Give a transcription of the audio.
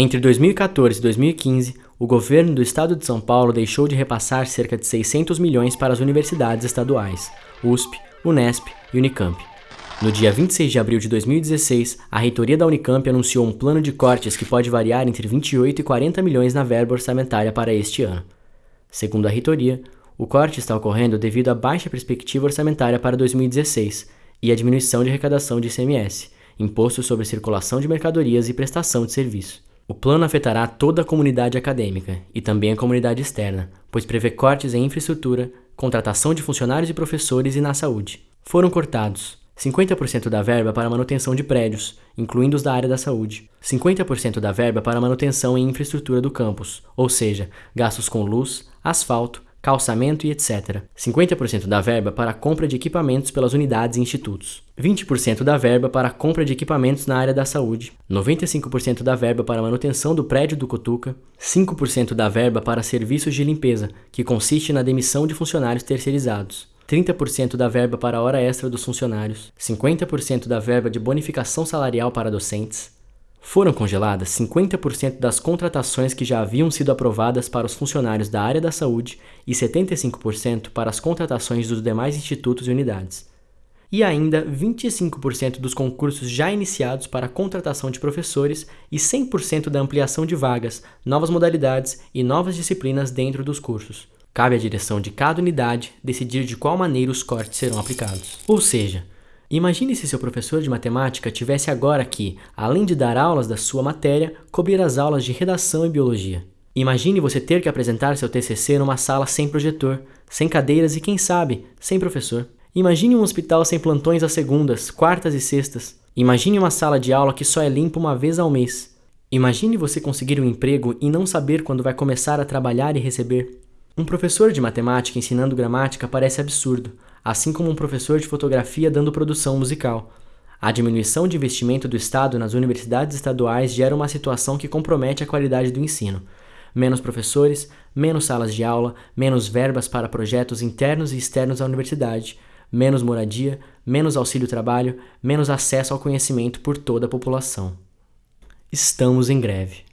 Entre 2014 e 2015, o governo do estado de São Paulo deixou de repassar cerca de 600 milhões para as universidades estaduais, USP, Unesp e Unicamp. No dia 26 de abril de 2016, a reitoria da Unicamp anunciou um plano de cortes que pode variar entre 28 e 40 milhões na verba orçamentária para este ano. Segundo a reitoria, o corte está ocorrendo devido à baixa perspectiva orçamentária para 2016 e à diminuição de arrecadação de ICMS, Imposto sobre Circulação de Mercadorias e Prestação de Serviço. O plano afetará toda a comunidade acadêmica e também a comunidade externa, pois prevê cortes em infraestrutura, contratação de funcionários e professores e na saúde. Foram cortados 50% da verba para manutenção de prédios, incluindo os da área da saúde, 50% da verba para manutenção e infraestrutura do campus, ou seja, gastos com luz, asfalto, calçamento e etc. 50% da verba para a compra de equipamentos pelas unidades e institutos. 20% da verba para a compra de equipamentos na área da saúde. 95% da verba para a manutenção do prédio do Cotuca. 5% da verba para serviços de limpeza, que consiste na demissão de funcionários terceirizados. 30% da verba para a hora extra dos funcionários, 50% da verba de bonificação salarial para docentes. Foram congeladas 50% das contratações que já haviam sido aprovadas para os funcionários da área da saúde e 75% para as contratações dos demais institutos e unidades. E ainda 25% dos concursos já iniciados para a contratação de professores e 100% da ampliação de vagas, novas modalidades e novas disciplinas dentro dos cursos. Cabe à direção de cada unidade decidir de qual maneira os cortes serão aplicados. Ou seja, imagine se seu professor de matemática tivesse agora que, além de dar aulas da sua matéria, cobrir as aulas de redação e biologia. Imagine você ter que apresentar seu TCC numa sala sem projetor, sem cadeiras e, quem sabe, sem professor. Imagine um hospital sem plantões às segundas, quartas e sextas. Imagine uma sala de aula que só é limpa uma vez ao mês. Imagine você conseguir um emprego e não saber quando vai começar a trabalhar e receber. Um professor de matemática ensinando gramática parece absurdo, assim como um professor de fotografia dando produção musical. A diminuição de investimento do Estado nas universidades estaduais gera uma situação que compromete a qualidade do ensino. Menos professores, menos salas de aula, menos verbas para projetos internos e externos à universidade, menos moradia, menos auxílio-trabalho, menos acesso ao conhecimento por toda a população. Estamos em greve.